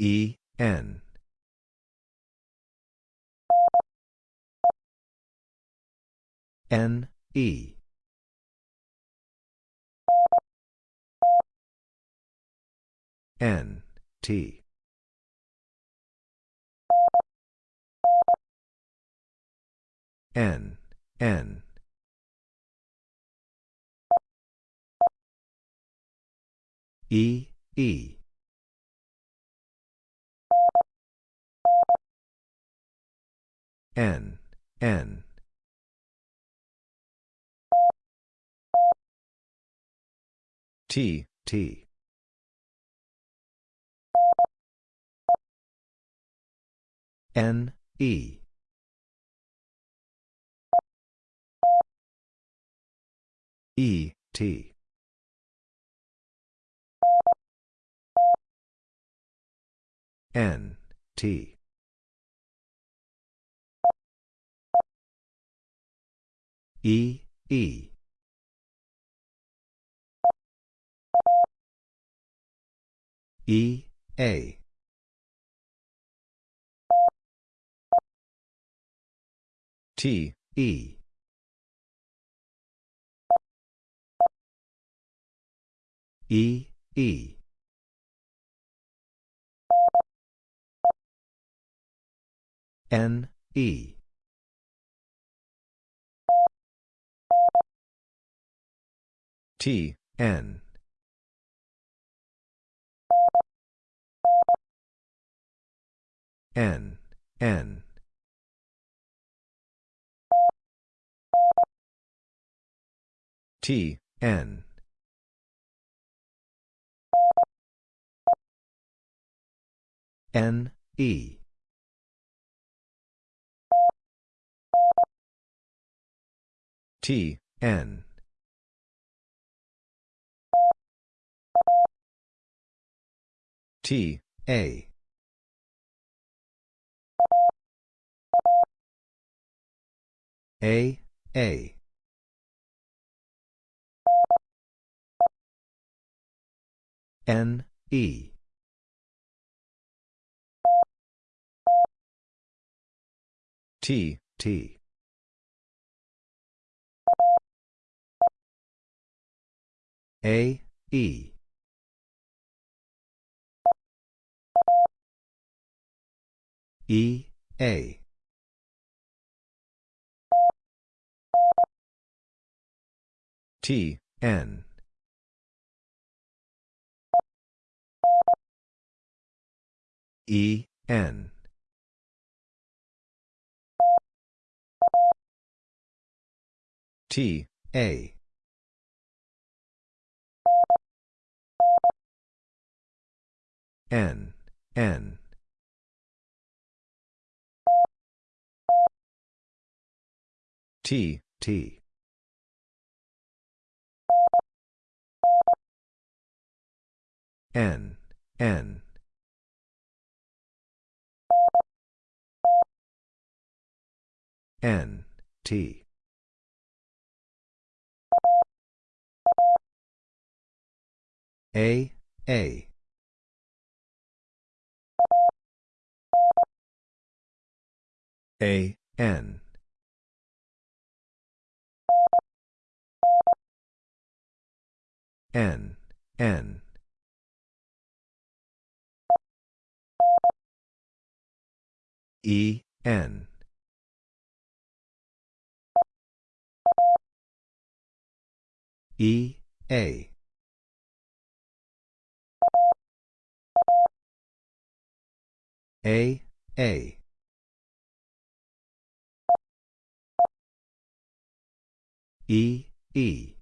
E, N. N, E. N, T. N, N. E, E. N, N. T, T. N, E. E, T. N, T. E, E. E, A. T, E. E, E. N, E. T, N. N, N. T, N. N, E. T, N. T, A. A, A. N, E. T, T. A, E. E, A. T, N. E, N. T, A. N, N. T, T. N, N. N, T. A, A. A, N. N, N. E, N. E, A. A, A. E, E.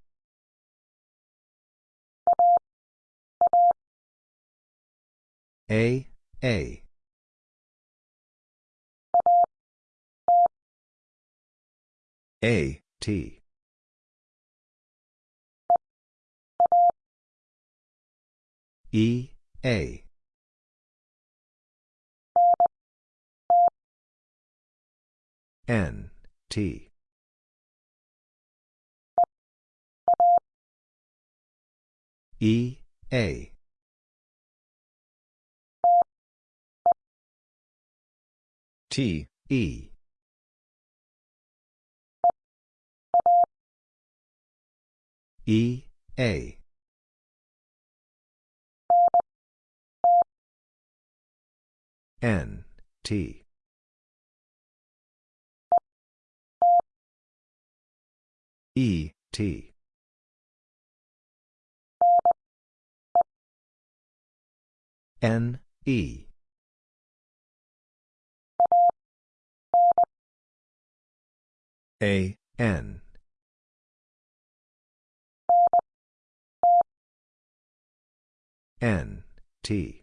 A, A. A, T. E, A. N, T. E, A. T, E. E, A. N, T. E, T. N, E. A, N. N, T.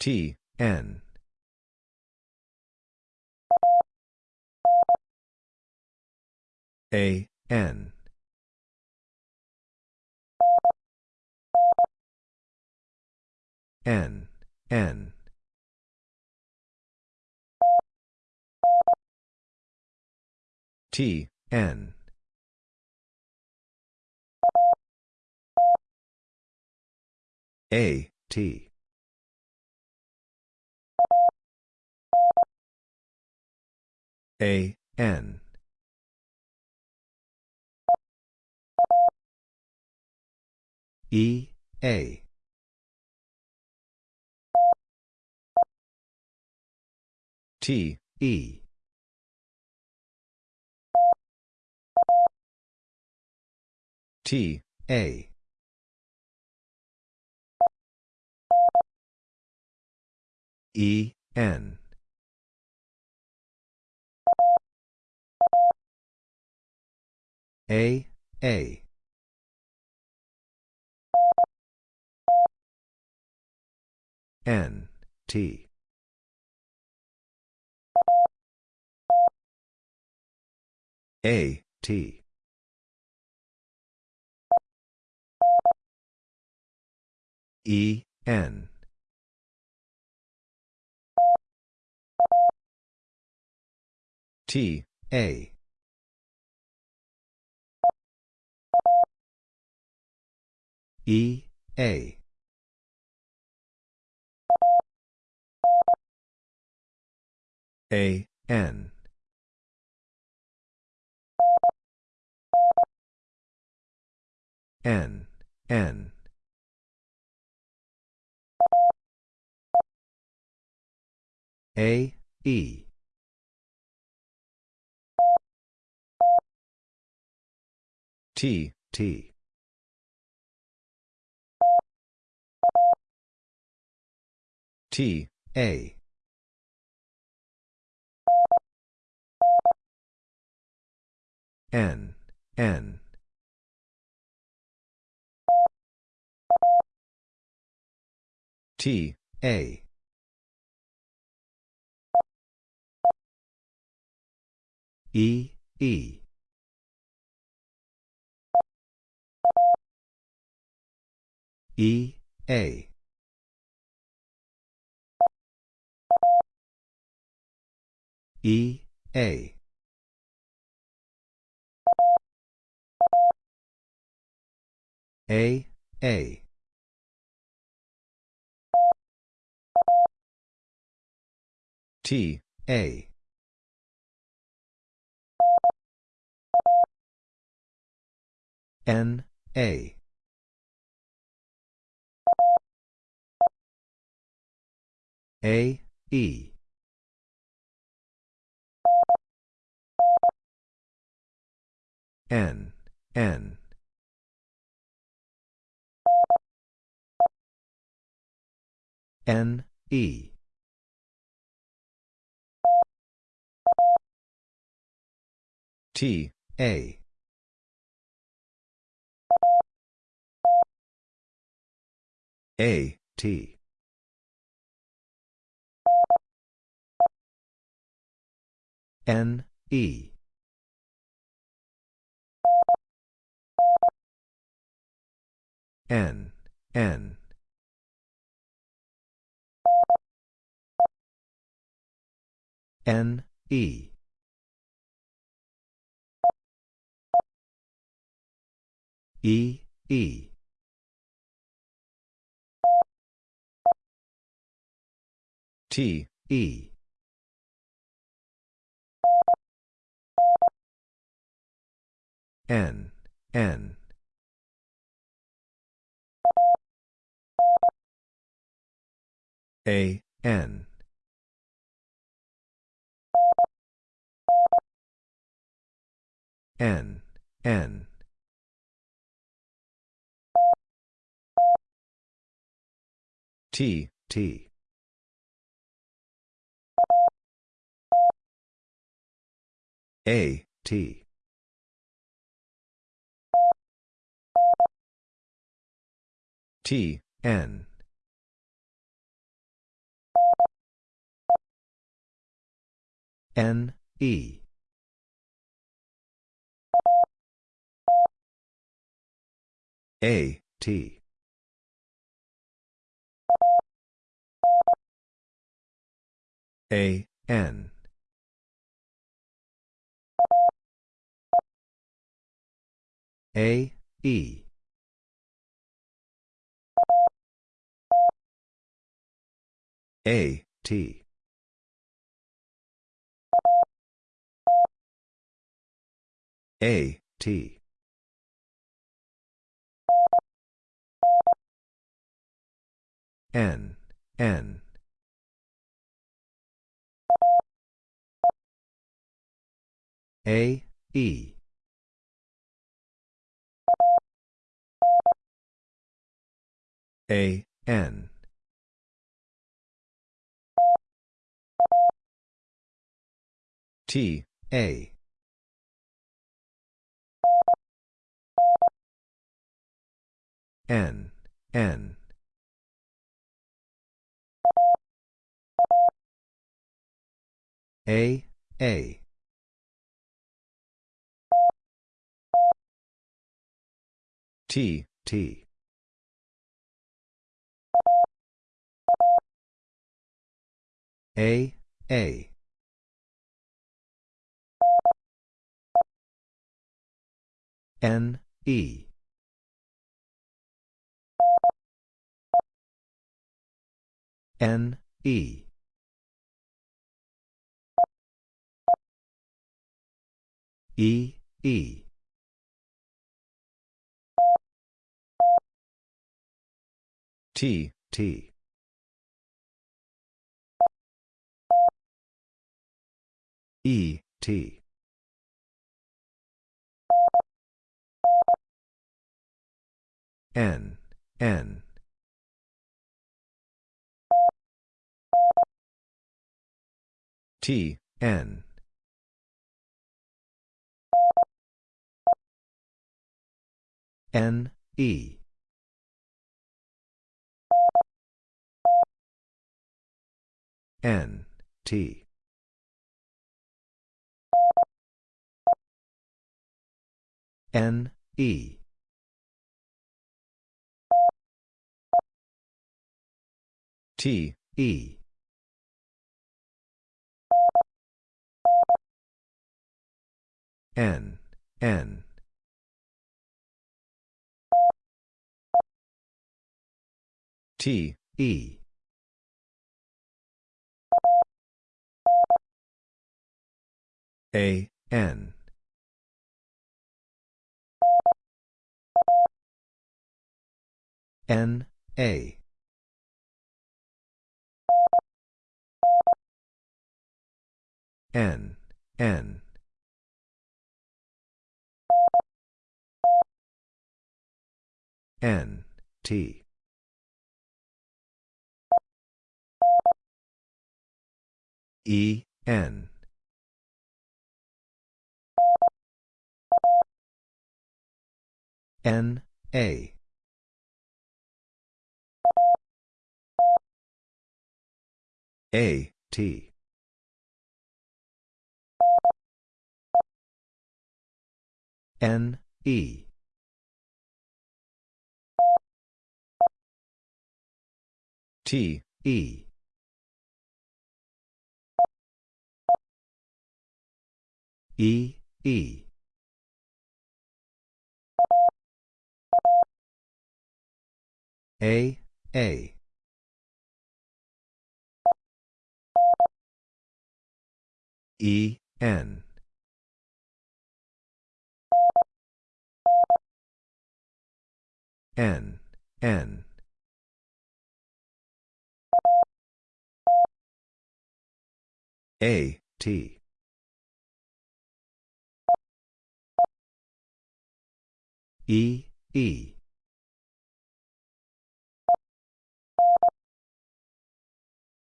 T, N. A, N. N, N. T, N. A, T. A, N. E, A. T, E. T, A. E, N. A, A. N, T. A, T. E, N. T, A. E, A. A, N. N, N. A, E. T, T. T, A. N, N. T, A. E, E. E, A. E, A. A, A. T, A. N, A. A, E. N, N. N, E. T, A. A, T. N, E. N, N. N, E. E, E. T, E. N, N. A, N. N, N. T, T. A, T. T, N. N, E. A, T. A, N. A, E. A, T. A, T. N, N. A, E. A, N. T, A. N, N. A, A. T, T. A, A. N, E. N, E. E, E. T, T. E, T. N, N. T, N. N, E. N, T. N, E. T, E. N, N. T, E. A, N. N, A. N, N. N, T. E, N. N, A. A, T. N, E. T, E. E, E. A, A. E, N. N, N. A, T. E, E.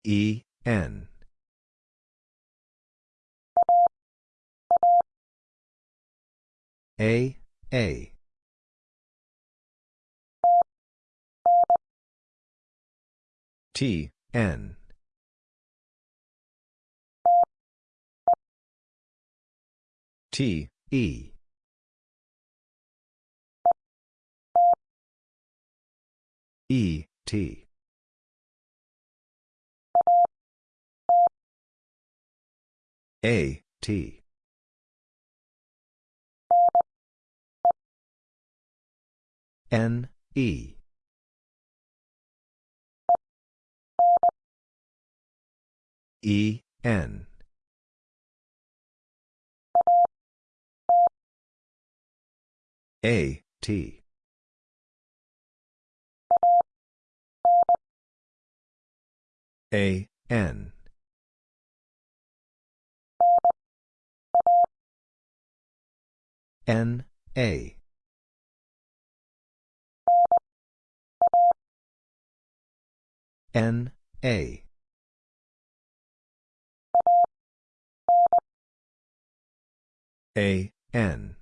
E, N. A, A. T, N. T, E. E, T. A, T. N, E. E, N. A, T. A, N. N, A. N, A. A, N.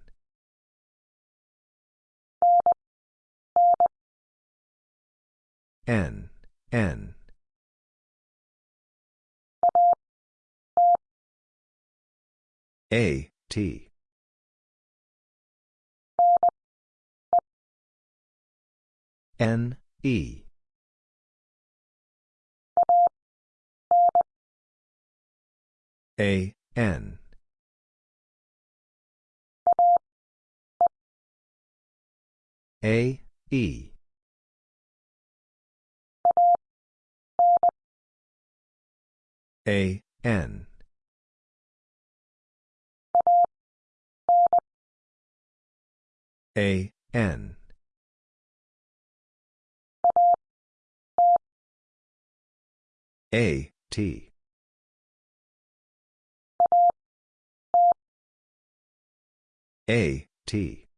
N, N. A, T. N, E. A, N. A, E. A, N. A, N. A, T. A, T.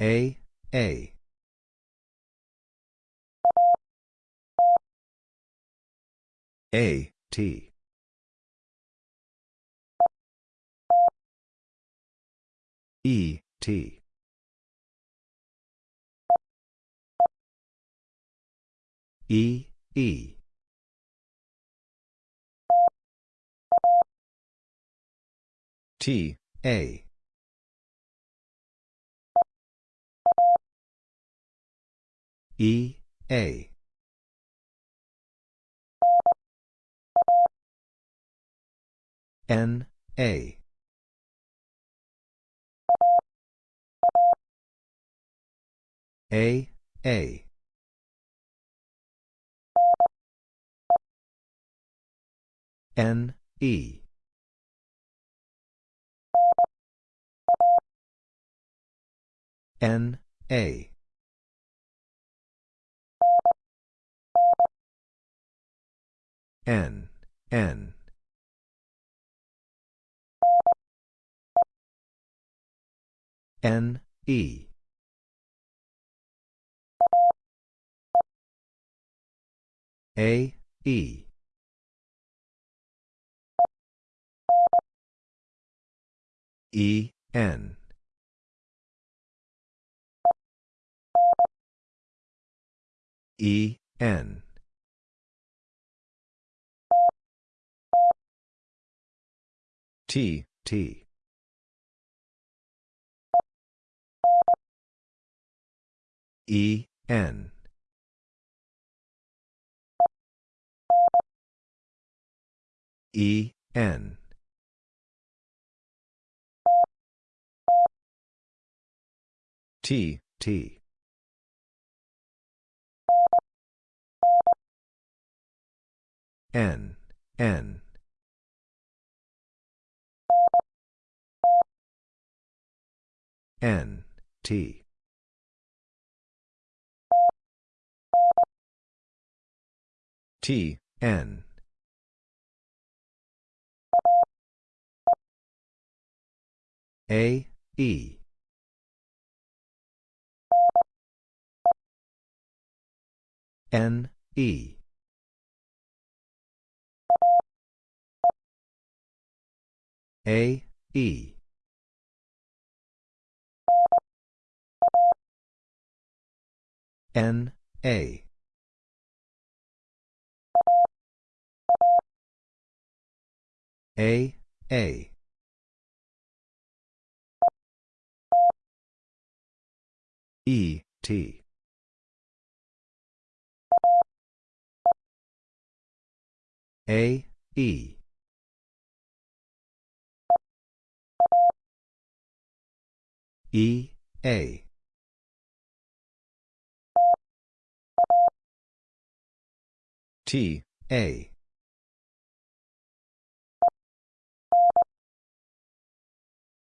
A, A. A, T. E, T. E, E. T, A. E, A. N, A. A, A. N, E. N, A. N, N. N, E. A, E. E, N. E, N. T, T. E, N. E, N. T, T. N, N. N, T. T, N. A, E. N, E. A, E. N, A. A, A. E, T. A, E. E, A. T, A.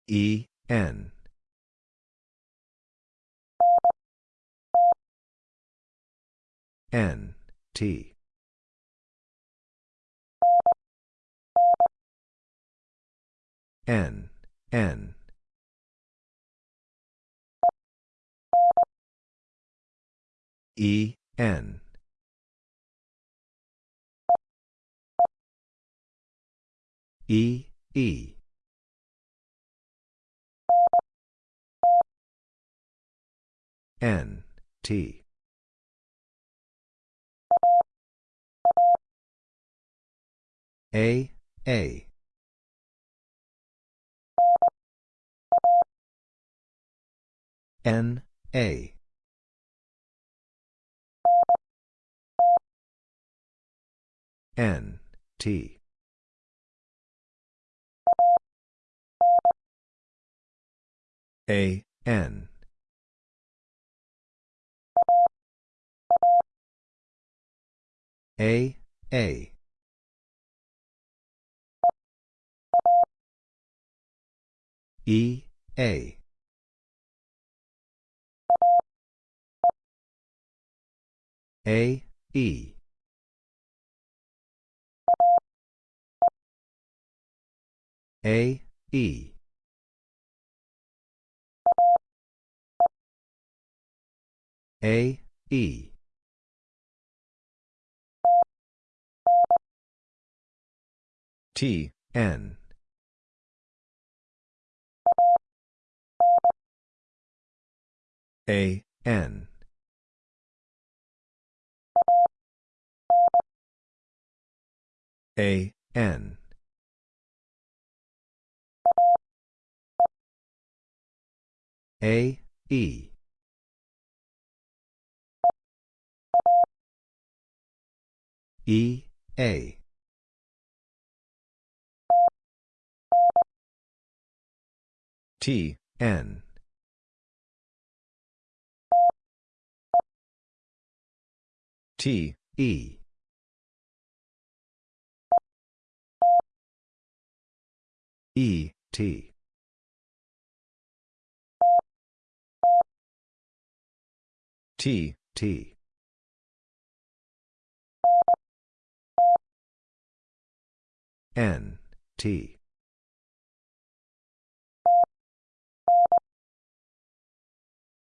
E, N. N, T. N, N. E, N. E, E. N, T. A, A. N, A. N, T. A, N. A, A. E, A. A, E. A, E. A, E. T, N. A, N. A, N. A, E. E, A. T, N. T, E. E, T. T, T. N, T.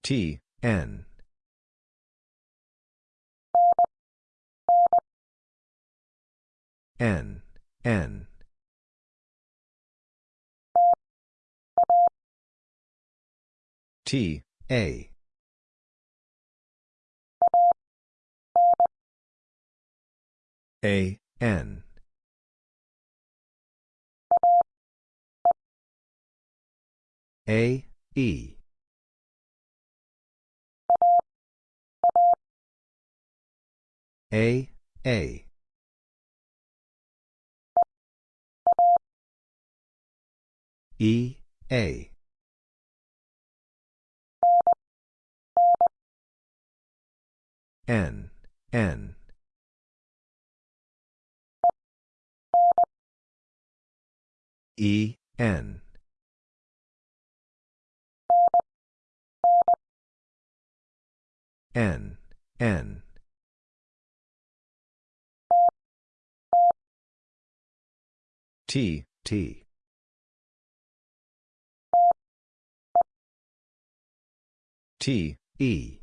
T, N. N, N. T, A. A, N. A, E. A, A. E, A. N, N. E, N. N, N. T, T. T, E.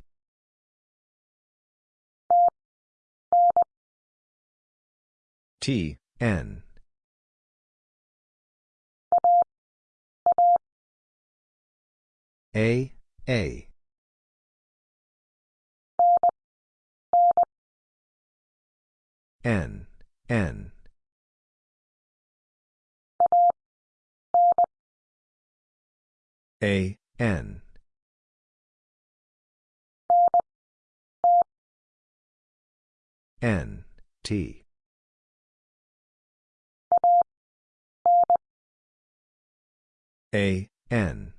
T, N. A, A. N, N. A, N. N, T. A, N.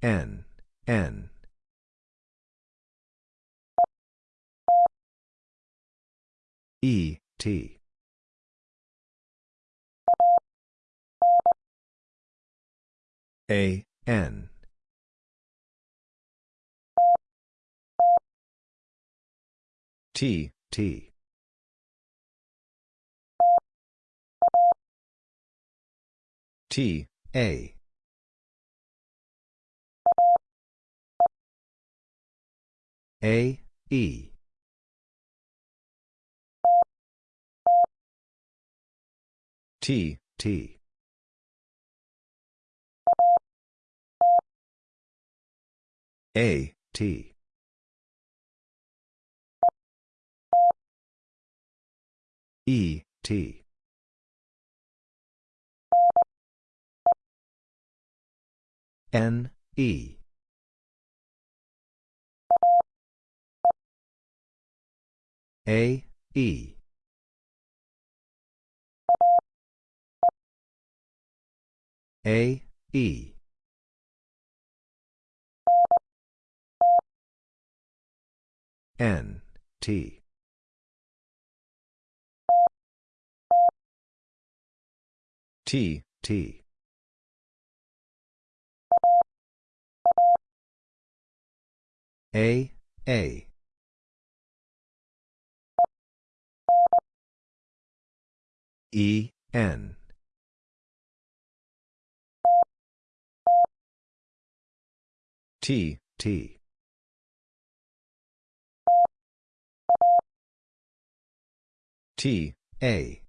N, N. E, T. A, N. T, T. T, A. A, E. T, T. A, T. E, T. N, E. A, E. A, E. N, T. T, T. A, A. E, N. T, T. T, A.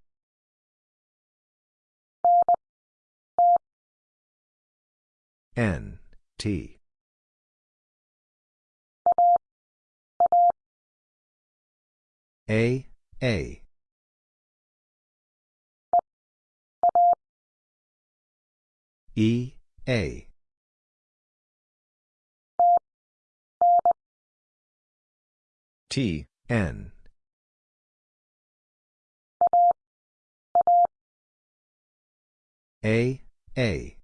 N, T. A, A. E, A. T, N. A, A.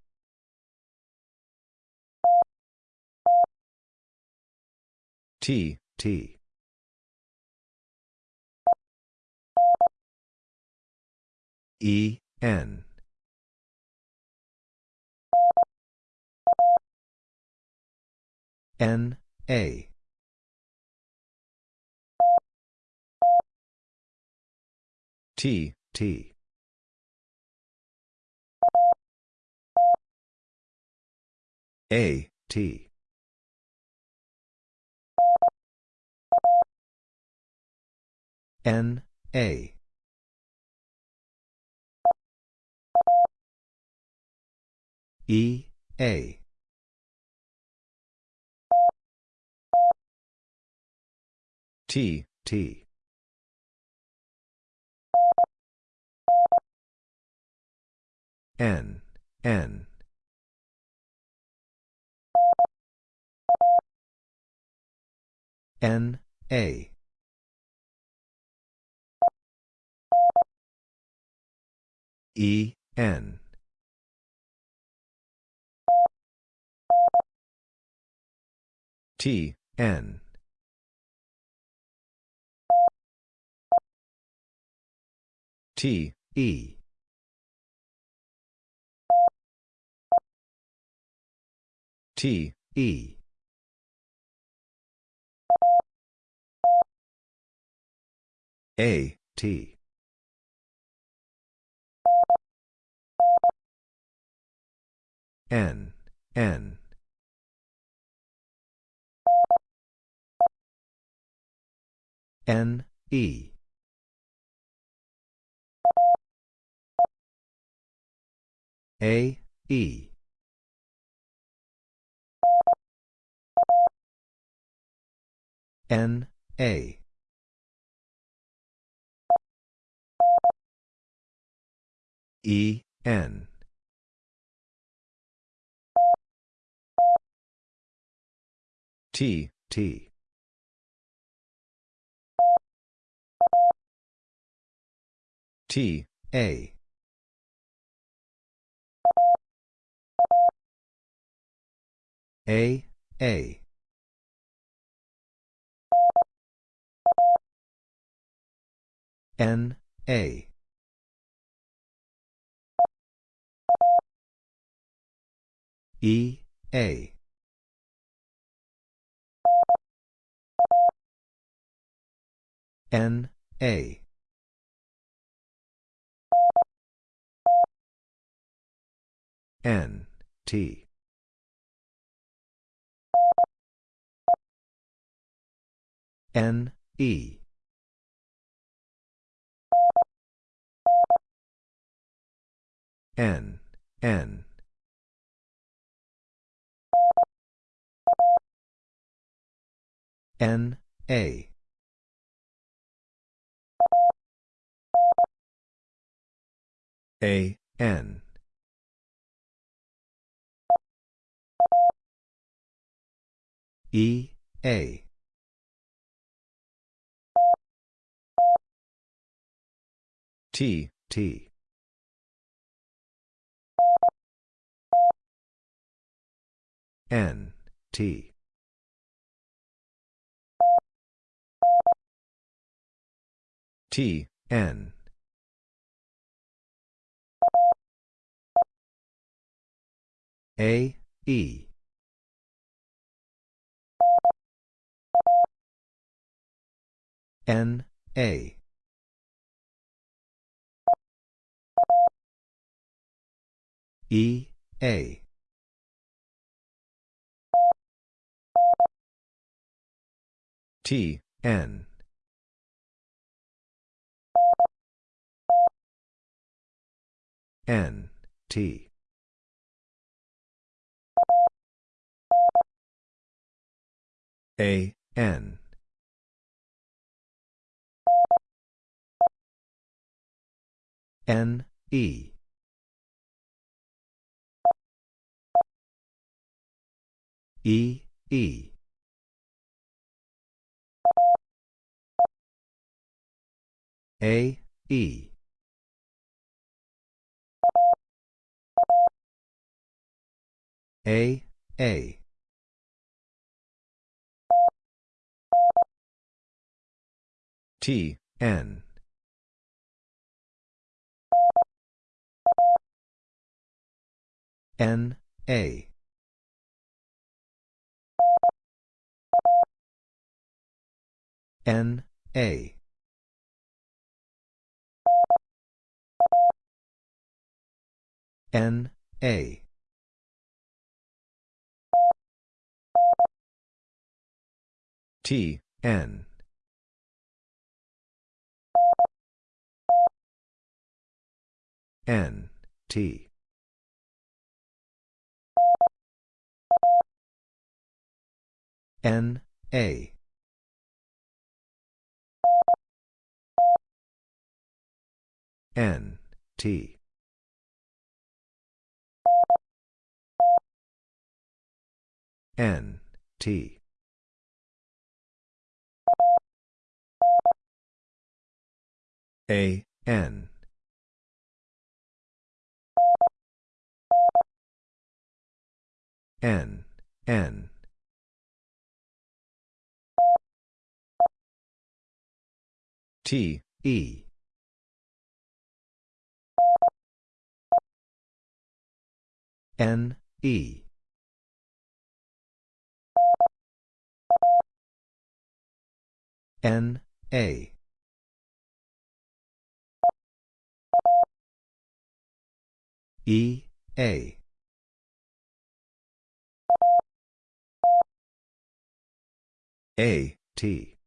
T, T. E, N. N, A. T, T. A, T. N, A. E, A. T, T. N, N. N, A. E, N. T, N. T, E. T, E. A, T. N, N. N, E. A, E. N, A. E, N. T, T. T, A. A, A. N, A. E, A. N, A. N, T. N, E. N, N. N, A. A, N. E, A. T, T. N, T. T, N. A, E. N, A. E, A. T, N. N, T. A, N. N, E. E, E. A, E. A, A. T, N. N, A. N, A. N, A. T, N. N, T. N, A. N, T. N, T. A, N. N, N. T, E. N, E. N, A. E, A. A, T.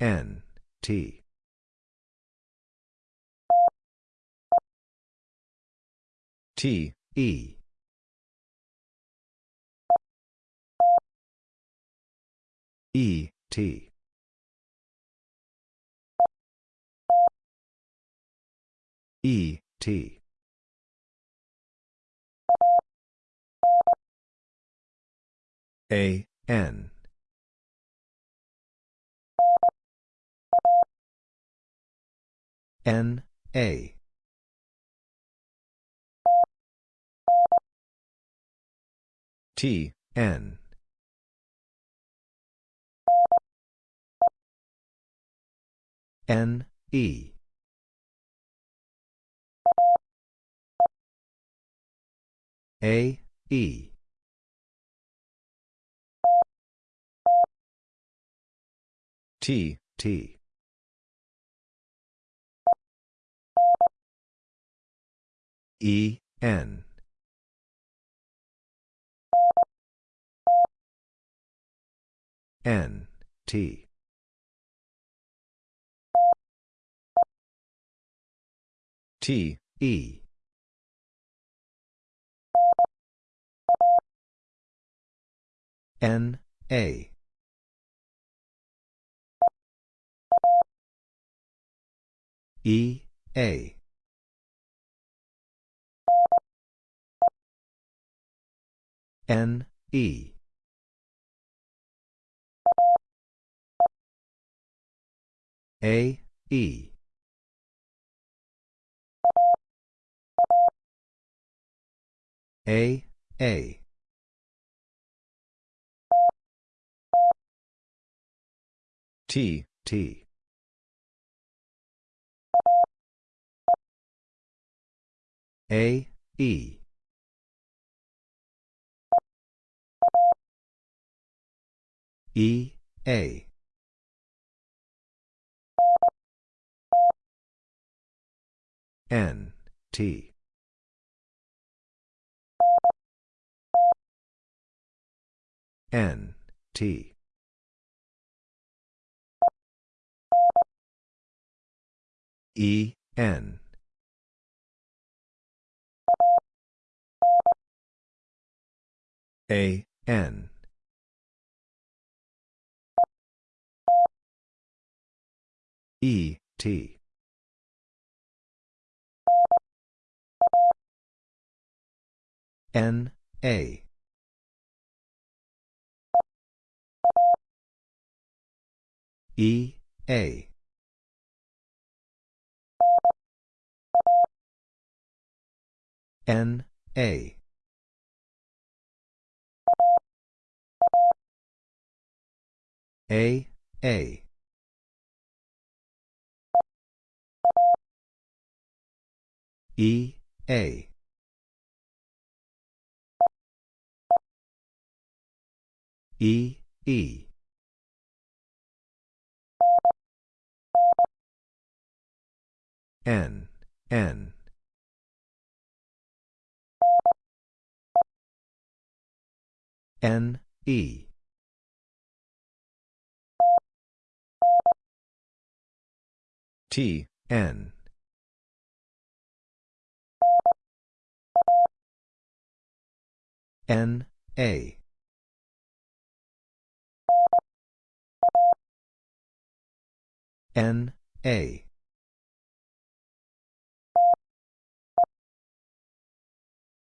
N, T. T, E. E, T. E, T. A, N. N, A. T, N. N, E. A, E. T, T. E, N. N, T. T, E. N, A. E, A. N, E. A, E. A, A. T, T. A, E. E, A. N, T. N, T. E, N. A, N. E, T. N, A. E, A. N, A. A, A. E, A. E, E. N, N. N, E. T, N. N, A. N, A.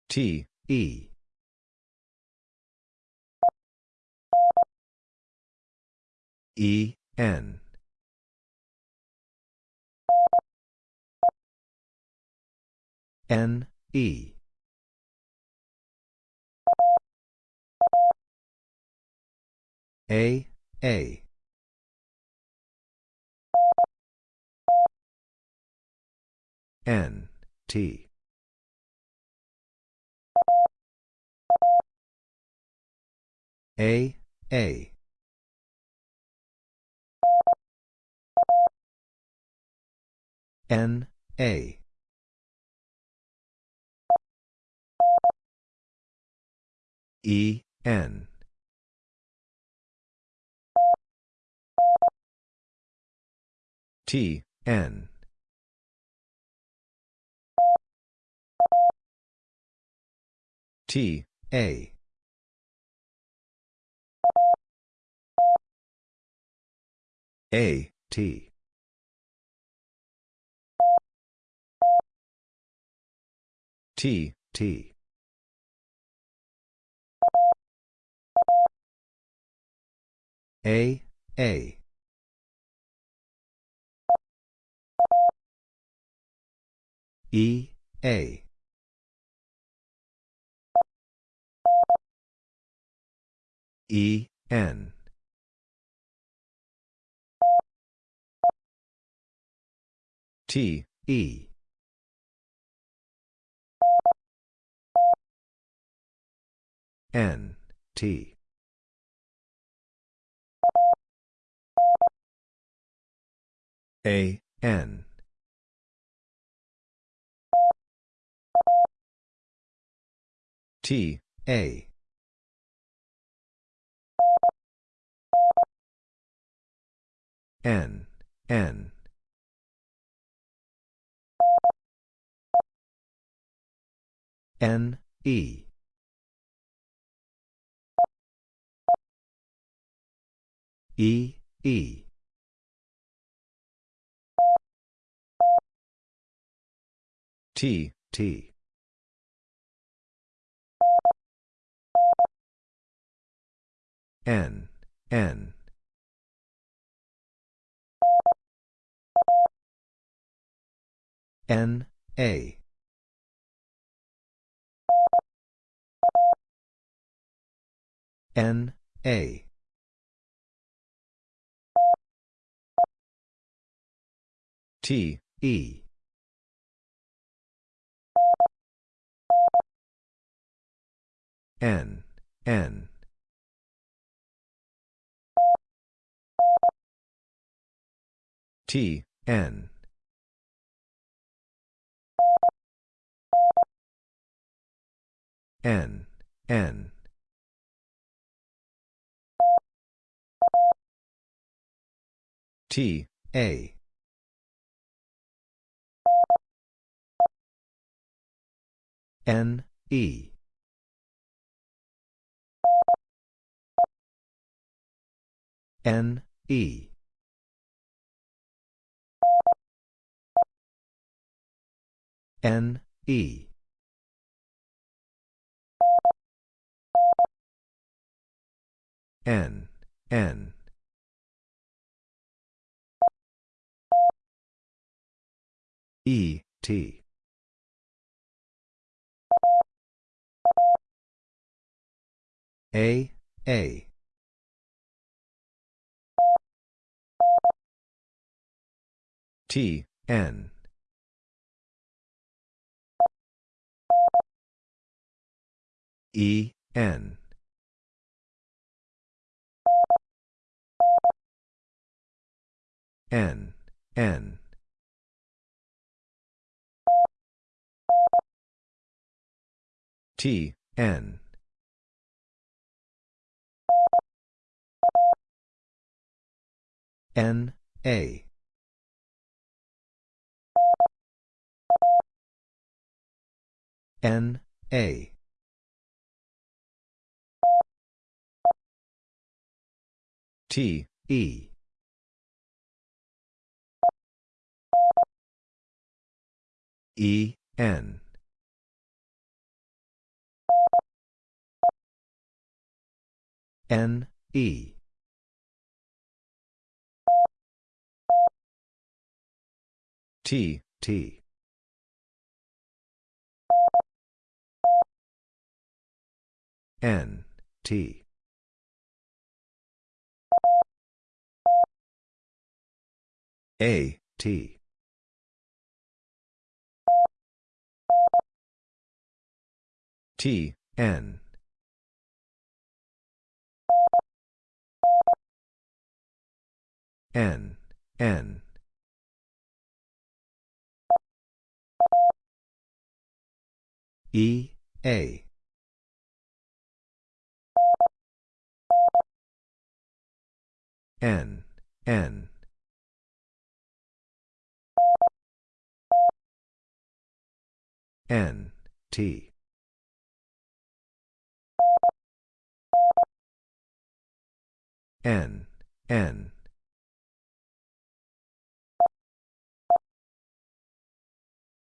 T, E. E, N. N, E. A, A. N, T. A, A. N, A. E, N. T, N. T, A. A, T. T, T. A, A. E, A. E, N. T, E. N, T. A, N. T, A. N, N. N, E. E, E. T, T. N, N. N, A. N, A. T, E. N, N. T, N. N, N. T, A. N, E. N, E. N, E. N, N. E, T. A, A. T, N. E, N. N, N. T, N. N, A. N, A. T, E. E, N. N, E. T, T. N, T. A, T. T, N. N, N. E, A. N, N. N, T. N, N.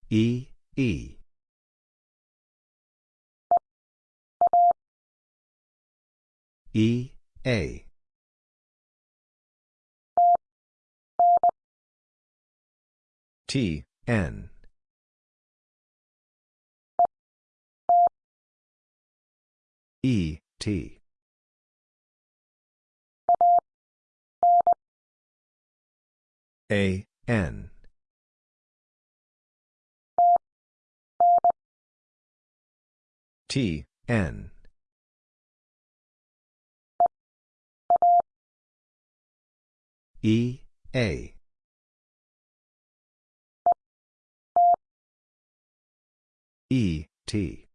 E, E. E, A. T, N. E, T. A, N. T, N. E, A. E, T.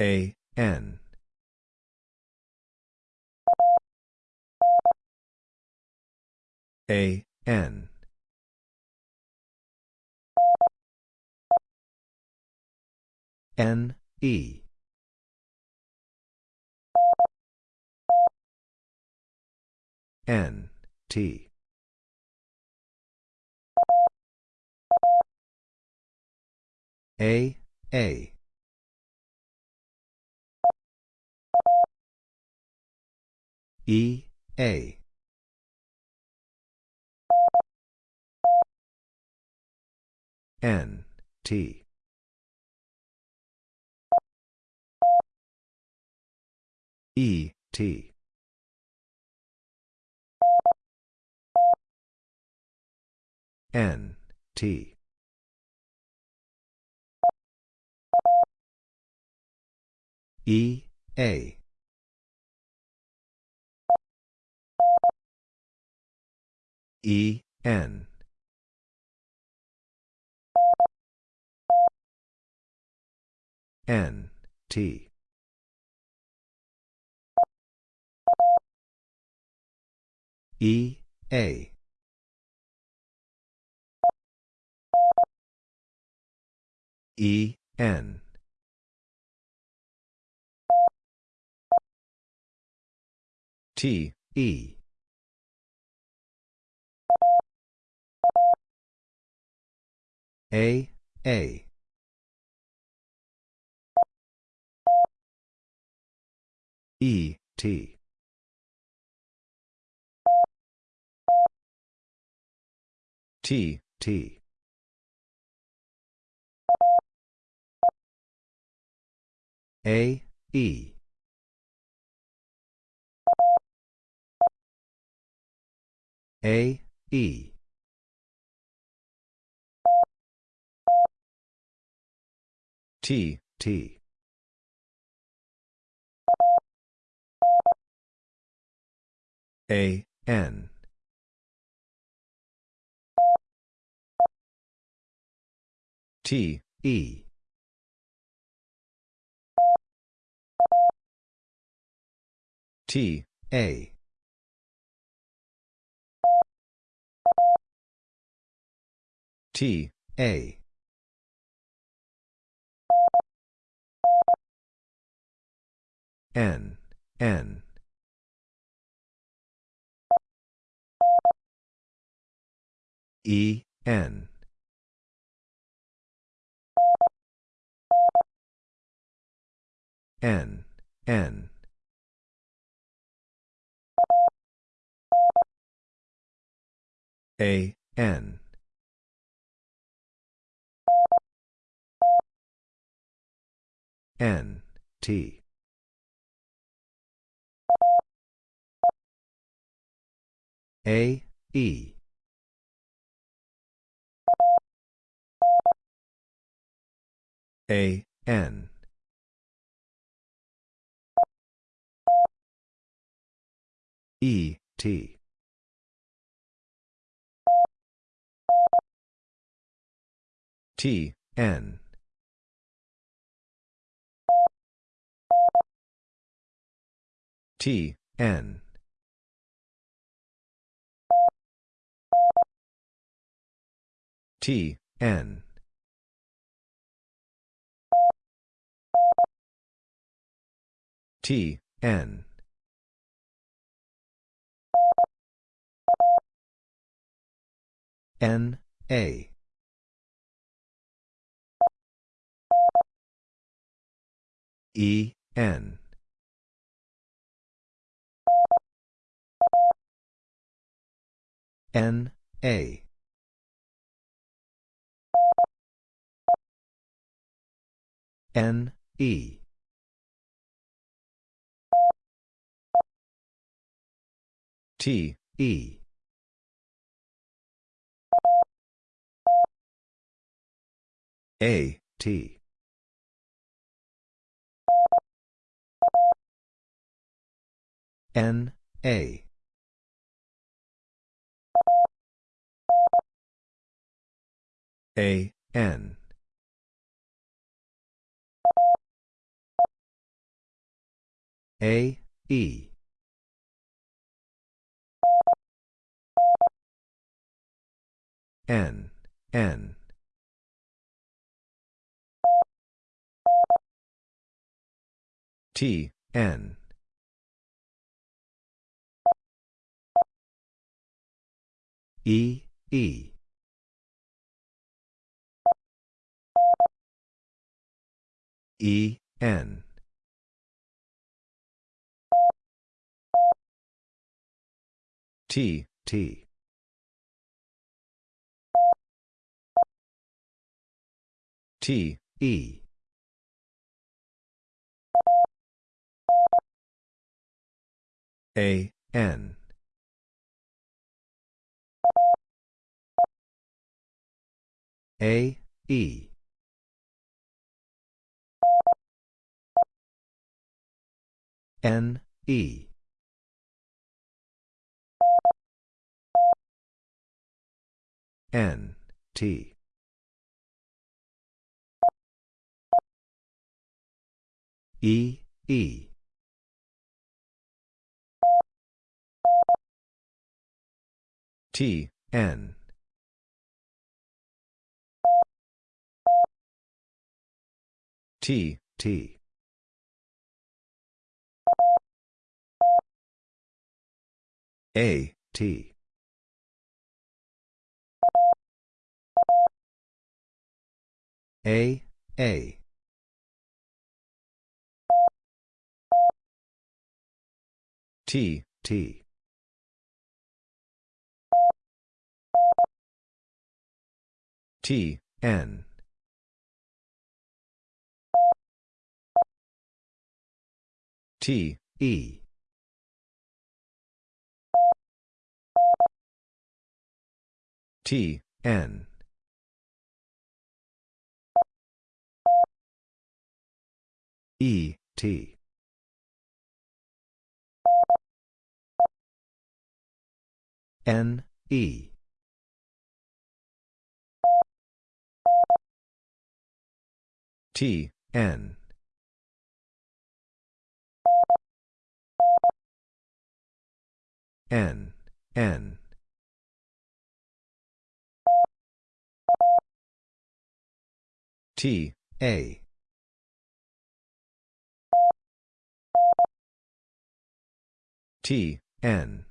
A, N. A, N. N, E. N, T. A, A. E, A. N, T. E, T. N, T. E, A. E, N. N, T. E, A. E, N. T, E. A, A. E, T. T, T. A, E. A, E. T, T. A, N. T, E. T, A. T, A. N, N. E, N. N, N. A, N. N, T. A, E. A, N. E, T. T, N. T, N. T, N. T, N. N, A. E, N. N, A. N, E. T, E. A, T. N, A. A, N. A, E. N, N. T, N. E, E. E, N. T, T. T, E. A, N. A, E. N, E. N, T. E, E. T, N. T, T. A, T. A, A. T, T. T, N. T, E. T, N. E, T. N, E. T, N. N, N. T, A. T, N.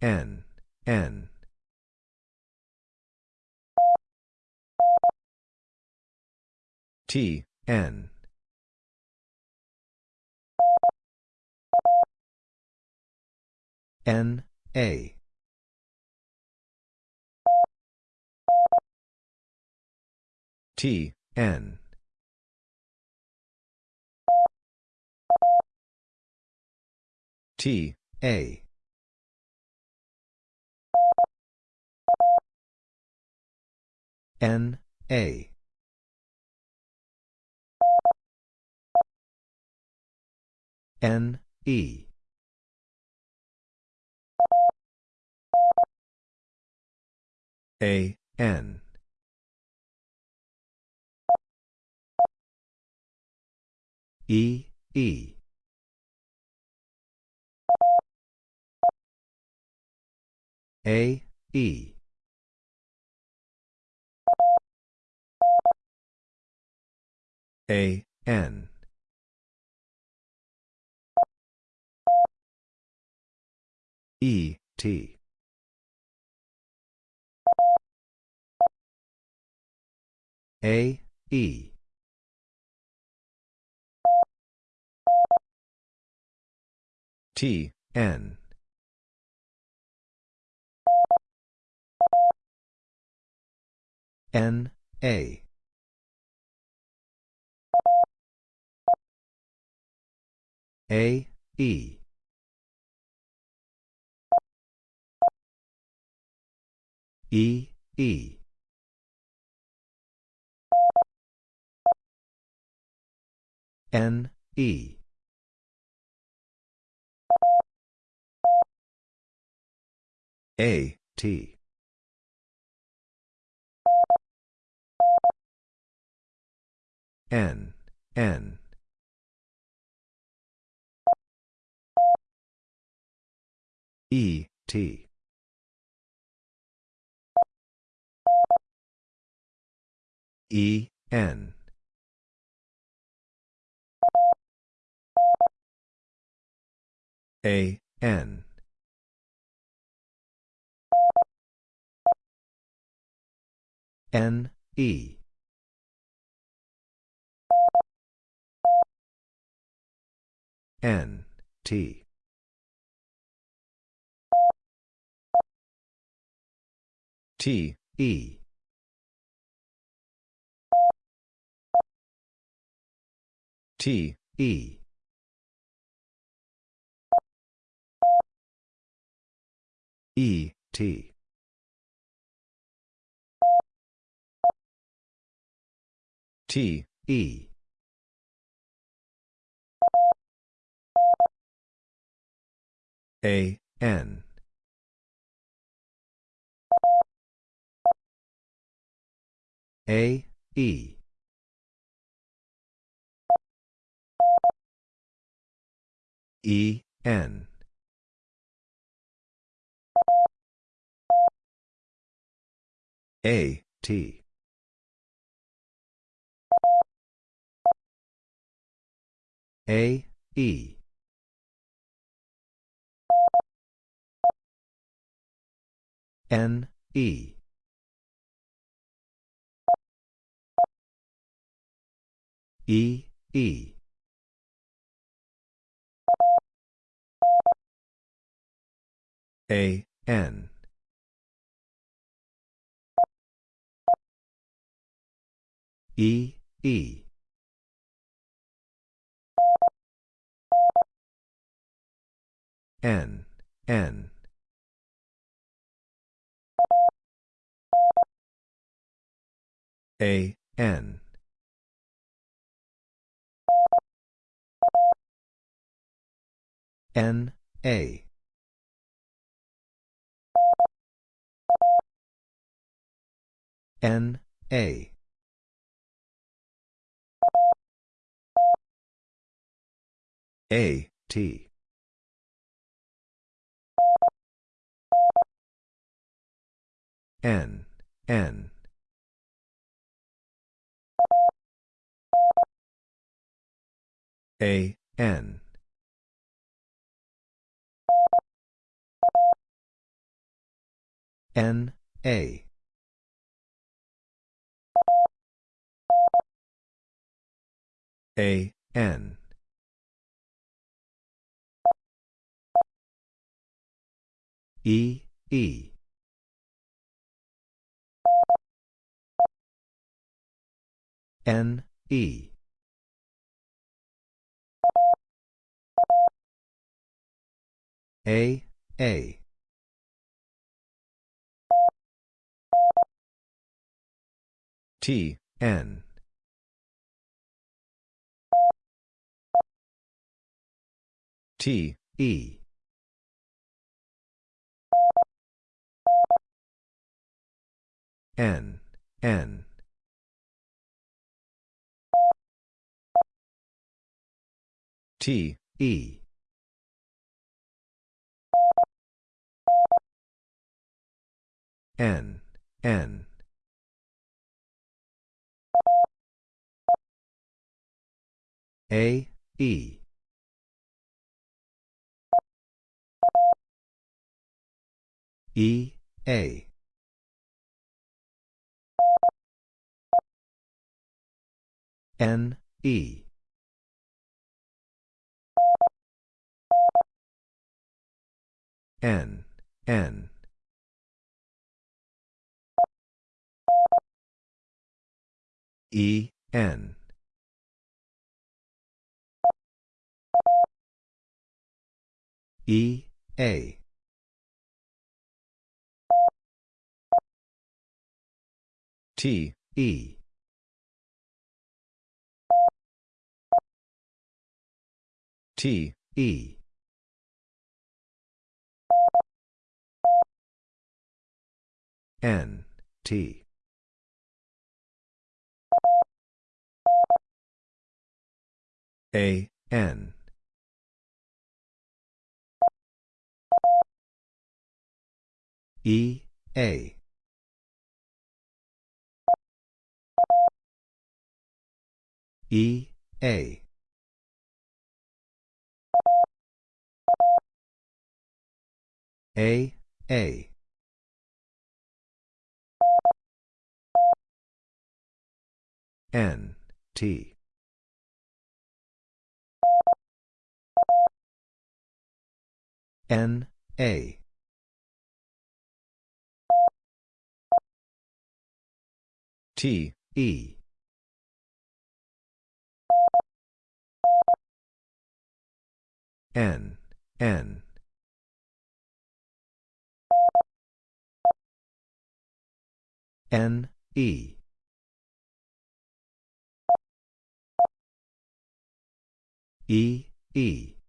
N, N. T, N. N, A. T, N. T, A. N, A. N, E. A, N. E, E. A, E. A, N. E, T. A, E. T, N. N, A. A, E. E, E. N, E. A, T. N, N. E, T. E, N. A, N. N, E. N, T. T, E. T, E. E, T. T, E. A, N. A, E. E, N. A, T. A, E. N, E. E, E. A, N. E, E. N, N. A, N. N, A. N, A. A, T. N, N. A, N. N, A. A, N. E, E. N, E. A, A. T, N. T, E. N, N. T, E. N, N. A, E. E, A. N, E. N, N. E, N. E, A. T, E. T, E. N, T. A, N. E, A. E, A. A, A. N, T. N, A. T, E. N, N. N, E. E, E.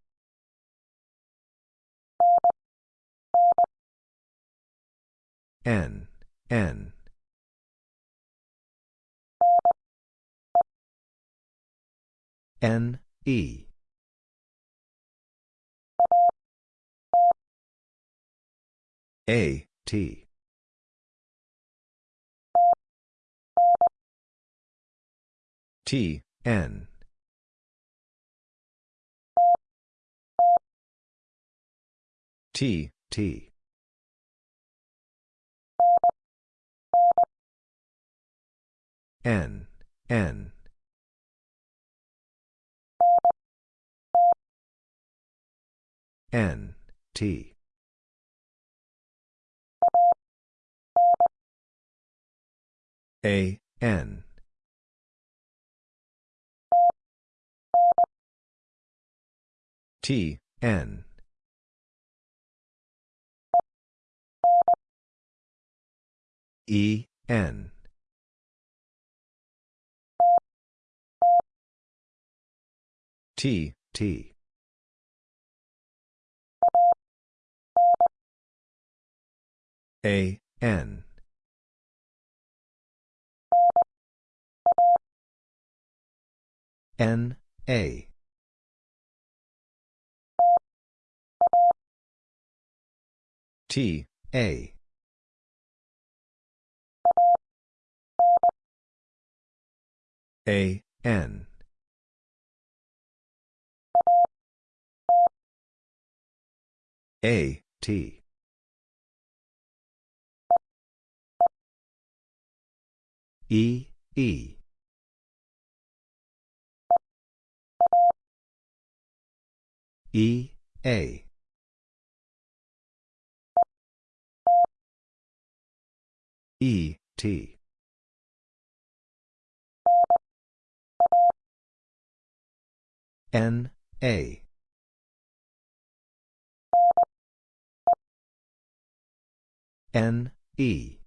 N, N. N, E. A, T. T, N. T, T. N, N. N, T. A, N. T, N. E, N. T, T. A, N. N, A. T, A. A, N. A, T. E, E. E, A. E, T. N, A. N, E.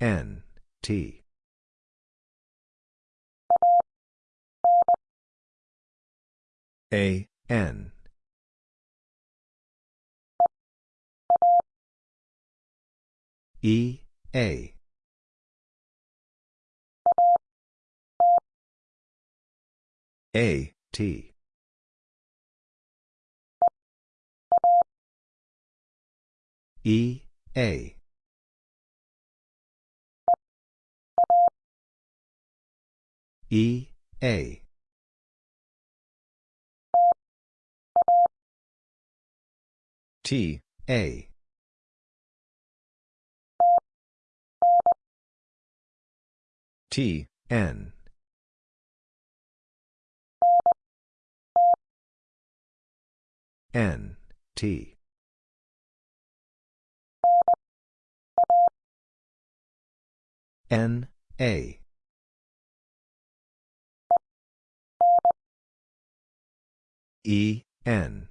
N, T. A, N. E, A. A, T. E, A. E, A. T, A. T, N. N, T. N, A. E, N.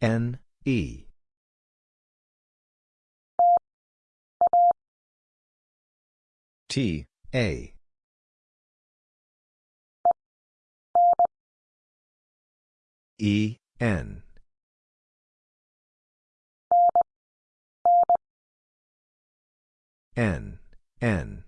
N, E. T, A. E, N. N, N.